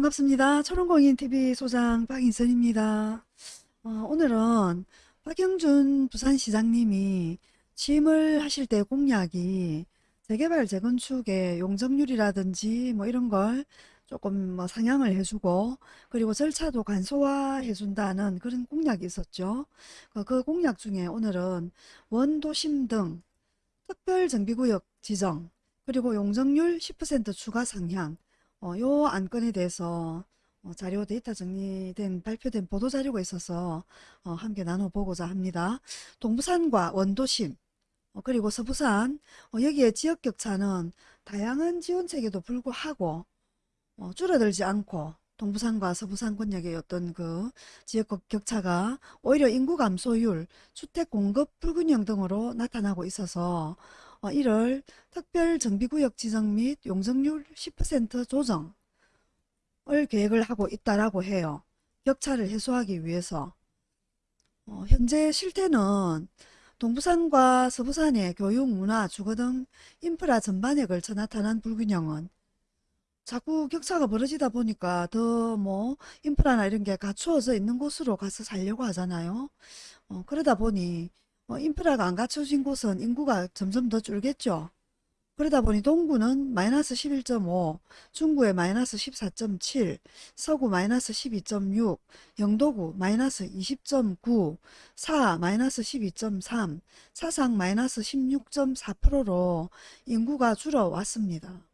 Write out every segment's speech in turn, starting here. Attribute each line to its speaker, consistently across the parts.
Speaker 1: 반갑습니다. 초롱공인TV 소장 박인선입니다. 어, 오늘은 박영준 부산시장님이 취임을 하실 때 공약이 재개발 재건축의 용적률이라든지 뭐 이런 걸 조금 뭐 상향을 해주고 그리고 절차도 간소화해준다는 그런 공약이 있었죠. 그, 그 공약 중에 오늘은 원도심 등 특별정비구역 지정 그리고 용적률 10% 추가 상향 어, 요 안건에 대해서 어, 자료 데이터 정리된 발표된 보도자료가 있어서 어, 함께 나눠보고자 합니다. 동부산과 원도심 어, 그리고 서부산 어, 여기에 지역격차는 다양한 지원책에도 불구하고 어, 줄어들지 않고 동부산과 서부산 권역의 어떤 그 지역 격차가 오히려 인구 감소율, 주택 공급 불균형 등으로 나타나고 있어서 어, 이를 특별정비구역 지정 및 용적률 10% 조정을 계획을 하고 있다라고 해요. 격차를 해소하기 위해서. 어, 현재 실태는 동부산과 서부산의 교육, 문화, 주거 등 인프라 전반에 걸쳐 나타난 불균형은 자꾸 격차가 벌어지다 보니까 더 뭐 인프라나 이런 게 갖추어져 있는 곳으로 가서 살려고 하잖아요. 어, 그러다 보니 어, 인프라가 안 갖춰진 곳은 인구가 점점 더 줄겠죠. 그러다 보니 동구는 마이너스 11.5, 중구에 마이너스 14.7, 서구 마이너스 12.6, 영도구 마이너스 20.9, 사 마이너스 12.3, 사상 마이너스 16.4%로 인구가 줄어왔습니다.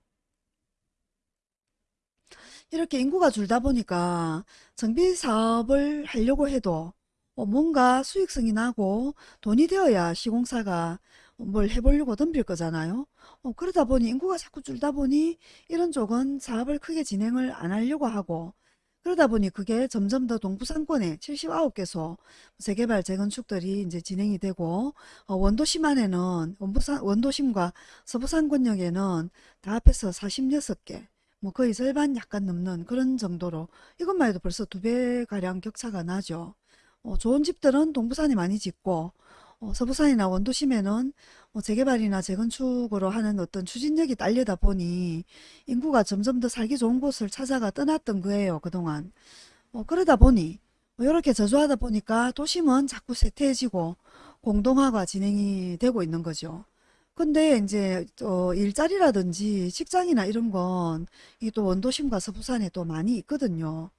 Speaker 1: 이렇게 인구가 줄다 보니까 정비 사업을 하려고 해도 어, 뭔가 수익성이 나고 돈이 되어야 시공사가 뭘 해보려고 덤빌 거잖아요. 어, 그러다 보니 인구가 자꾸 줄다 보니 이런 쪽은 사업을 크게 진행을 안 하려고 하고 그러다 보니 그게 점점 더 동부상권에 79개소 재개발 재건축들이 이제 진행이 되고 어, 원도심 안에는 원도심과 서부산권역에는 다 합해서 46개 뭐 거의 절반 약간 넘는 그런 정도로 이것만 해도 벌써 두 배가량 격차가 나죠. 어, 좋은 집들은 동부산에 많이 짓고 어, 서부산이나 원도심에는 어, 재개발이나 재건축으로 하는 어떤 추진력이 딸려다 보니 인구가 점점 더 살기 좋은 곳을 찾아가 떠났던 거예요. 그동안. 어, 그러다 보니 이렇게 저조하다 보니까 도심은 자꾸 쇠퇴해지고 공동화가 진행이 되고 있는 거죠. 근데 이제 어, 일자리라든지 직장이나 이런 건 이 또 원도심과 서부산에 또 많이 있거든요.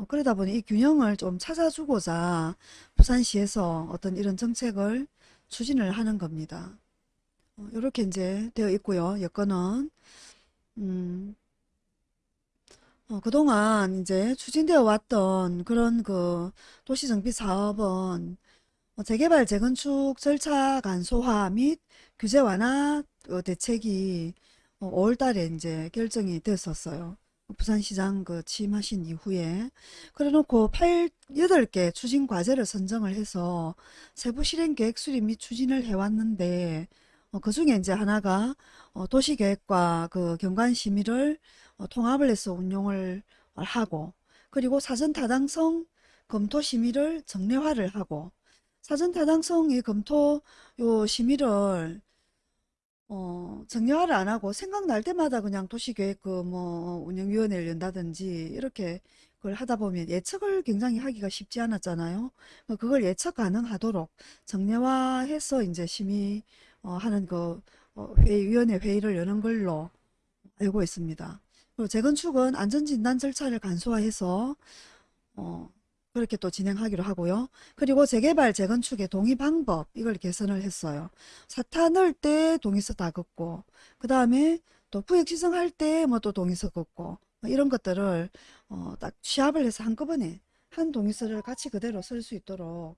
Speaker 1: 어, 그러다 보니 이 균형을 좀 찾아주고자 부산시에서 어떤 이런 정책을 추진을 하는 겁니다. 어, 이렇게 이제 되어 있고요. 여건은 음, 어, 그동안 이제 추진되어 왔던 그런 그 도시정비 사업은 어, 재개발 재건축 절차 간소화 및 규제 완화 어, 대책이 5월 달에 이제 결정이 됐었어요. 부산시장 그 취임하신 이후에 그래놓고 8, 8개 추진 과제를 선정을 해서 세부 실행 계획 수립 및 추진을 해왔는데 어, 그 중에 이제 하나가 어, 도시계획과 그 경관 심의를 어, 통합을 해서 운용을 하고 그리고 사전 타당성 검토 심의를 정례화를 하고 사전 타당성이 검토 요 심의를 어, 정량화를 안 하고 생각날 때마다 그냥 도시계획 그 뭐 운영위원회를 연다든지 이렇게 그걸 하다 보면 예측을 굉장히 하기가 쉽지 않았잖아요. 뭐 그걸 예측 가능하도록 정례화해서 이제 심의 어, 하는 그 어, 회의, 위원회 회의를 여는 걸로 알고 있습니다. 그리고 재건축은 안전진단 절차를 간소화해서 어, 그렇게 또 진행하기로 하고요. 그리고 재개발, 재건축의 동의 방법 이걸 개선을 했어요. 사타 넣을 때 동의서 다 긋고 그 다음에 또 구역 지정할 때 뭐 또 동의서 긋고 뭐 이런 것들을 어, 딱 취합을 해서 한꺼번에 한 동의서를 같이 그대로 쓸 수 있도록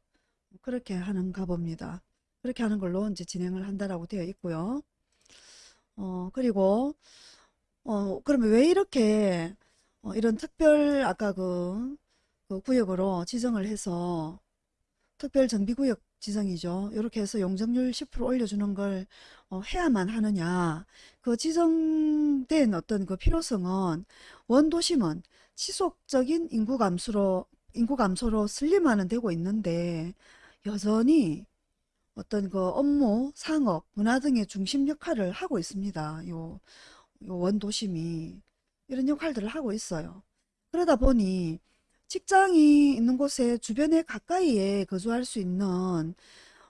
Speaker 1: 그렇게 하는가 봅니다. 그렇게 하는 걸로 이제 진행을 한다라고 되어 있고요. 어, 그리고 어, 그러면 왜 이렇게 어, 이런 특별 아까 그, 그 구역으로 지정을 해서 특별 정비구역 지정이죠. 이렇게 해서 용적률 10% 올려주는 걸 어, 해야만 하느냐. 그 지정된 어떤 그 필요성은 원도심은 지속적인 인구 감소로 인구 감소로 슬림화는 되고 있는데 여전히 어떤 그 업무, 상업, 문화 등의 중심 역할을 하고 있습니다. 요, 요 원도심이 이런 역할들을 하고 있어요. 그러다 보니 직장이 있는 곳에 주변에 가까이에 거주할 수 있는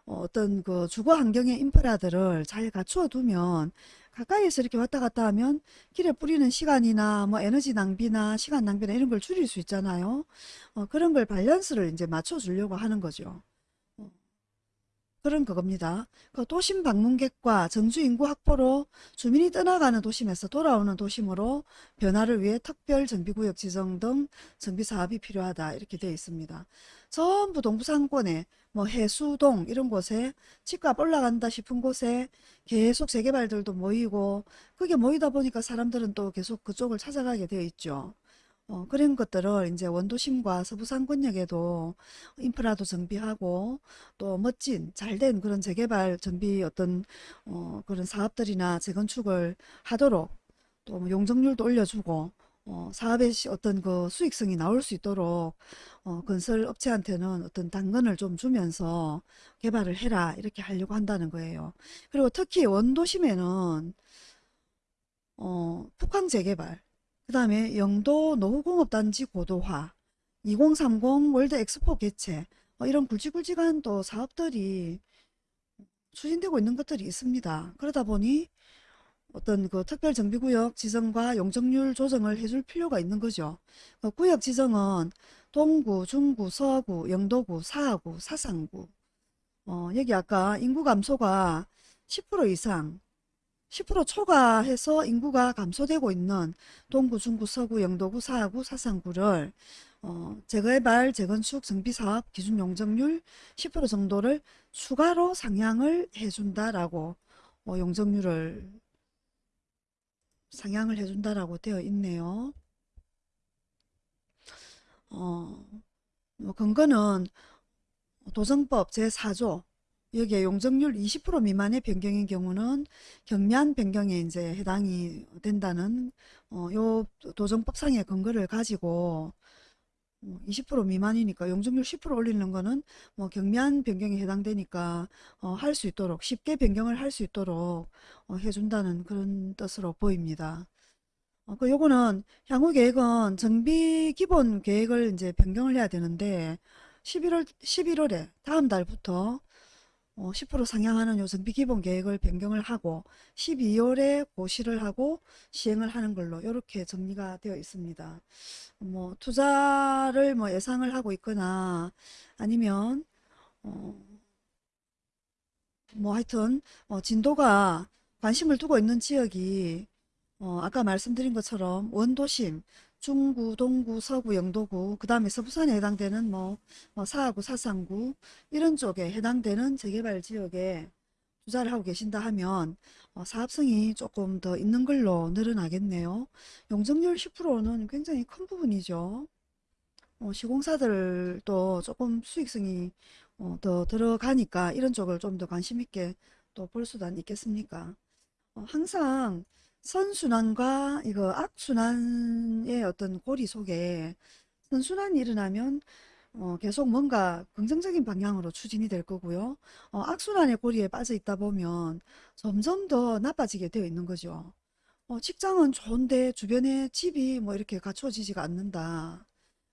Speaker 1: 어, 어떤 그 주거 환경의 인프라들을 잘 갖추어 두면 가까이에서 이렇게 왔다 갔다 하면 길에 뿌리는 시간이나 뭐 에너지 낭비나 시간 낭비나 이런 걸 줄일 수 있잖아요. 어, 그런 걸 밸런스를 이제 맞춰 주려고 하는 거죠. 어, 그런 그겁니다. 그 도심 방문객과 정주 인구 확보로 주민이 떠나가는 도심에서 돌아오는 도심으로 변화를 위해 특별 정비구역 지정 등 정비 사업이 필요하다 이렇게 되어 있습니다. 전부 동부 상권에 뭐 해수동 이런 곳에 집값 올라간다 싶은 곳에 계속 재개발들도 모이고 그게 모이다 보니까 사람들은 또 계속 그쪽을 찾아가게 되어 있죠. 어, 그런 것들을 이제 원도심과 서부상권역에도 인프라도 정비하고 또 멋진 잘된 그런 재개발 정비 어떤 어, 그런 사업들이나 재건축을 하도록 또뭐 용적률도 올려주고 어, 사업의 시- 어떤 그 수익성이 나올 수 있도록 어, 건설 업체한테는 어떤 당근을 좀 주면서 개발을 해라 이렇게 하려고 한다는 거예요. 그리고 특히 원도심에는 어, 북항 재개발, 그 다음에 영도 노후공업단지 고도화, 2030 월드 엑스포 개최, 어, 이런 굵직굵직한 또 사업들이 추진되고 있는 것들이 있습니다. 그러다 보니 어떤 그 특별정비구역 지정과 용적률 조정을 해줄 필요가 있는 거죠. 그 구역 지정은 동구, 중구, 서구, 영도구, 사하구, 사상구. 어, 여기 아까 인구 감소가 10% 이상 10% 초과해서 인구가 감소되고 있는 동구, 중구, 서구, 영도구, 사하구, 사상구를 어, 재개발, 재건축, 정비사업 기준 용적률 10% 정도를 추가로 상향을 해준다라고 어, 용적률을 상향을 해준다라고 되어 있네요. 어, 뭐 근거는 도정법 제4조 여기에 용적률 20% 미만의 변경인 경우는 경미한 변경에 이제 해당이 된다는 어, 요 도정법상의 근거를 가지고 20% 미만이니까 용적률 10% 올리는 거는 뭐 경미한 변경에 해당되니까 어, 할 수 있도록 쉽게 변경을 할 수 있도록 어, 해준다는 그런 뜻으로 보입니다. 어, 그 요거는 향후 계획은 정비 기본 계획을 이제 변경을 해야 되는데 11월 11월에 다음 달부터 어, 10% 상향하는 요 정비 기본 계획을 변경을 하고 12월에 고시를 하고 시행을 하는 걸로 이렇게 정리가 되어 있습니다. 뭐 투자를 뭐 예상을 하고 있거나 아니면 어, 뭐 하여튼 어, 진도가 관심을 두고 있는 지역이 어, 아까 말씀드린 것처럼 원도심, 중구, 동구, 서구, 영도구, 그 다음에 서부산에 해당되는 뭐, 뭐 사하구, 사상구 이런 쪽에 해당되는 재개발 지역에 투자를 하고 계신다 하면 어, 사업성이 조금 더 있는 걸로 늘어나겠네요. 용적률 10%는 굉장히 큰 부분이죠. 어, 시공사들도 조금 수익성이 어, 더 들어가니까 이런 쪽을 좀 더 관심 있게 또 볼 수도 있겠습니까? 어, 항상 선순환과 이거 악순환의 어떤 고리 속에 선순환이 일어나면 어, 계속 뭔가 긍정적인 방향으로 추진이 될 거고요. 어, 악순환의 고리에 빠져 있다 보면 점점 더 나빠지게 되어 있는 거죠. 어, 직장은 좋은데 주변에 집이 뭐 이렇게 갖춰지지가 않는다.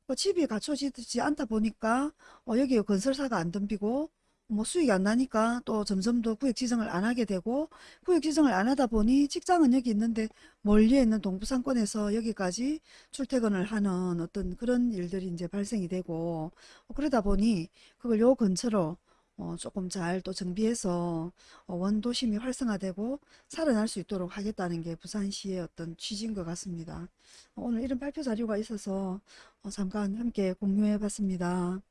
Speaker 1: 그 집이 갖춰지지 않다 보니까 어, 여기 건설사가 안 덤비고 뭐 수익이 안 나니까 또 점점 더 구역 지정을 안 하게 되고 구역 지정을 안 하다 보니 직장은 여기 있는데 멀리에 있는 동부상권에서 여기까지 출퇴근을 하는 어떤 그런 일들이 이제 발생이 되고 어, 그러다 보니 그걸 요 근처로 어, 조금 잘 또 정비해서 어, 원도심이 활성화되고 살아날 수 있도록 하겠다는 게 부산시의 어떤 취지인 것 같습니다. 어, 오늘 이런 발표 자료가 있어서 어, 잠깐 함께 공유해 봤습니다.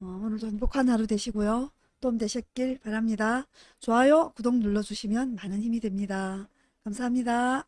Speaker 1: 어, 오늘도 행복한 하루 되시고요. 도움 되셨길 바랍니다. 좋아요, 구독 눌러주시면 많은 힘이 됩니다. 감사합니다.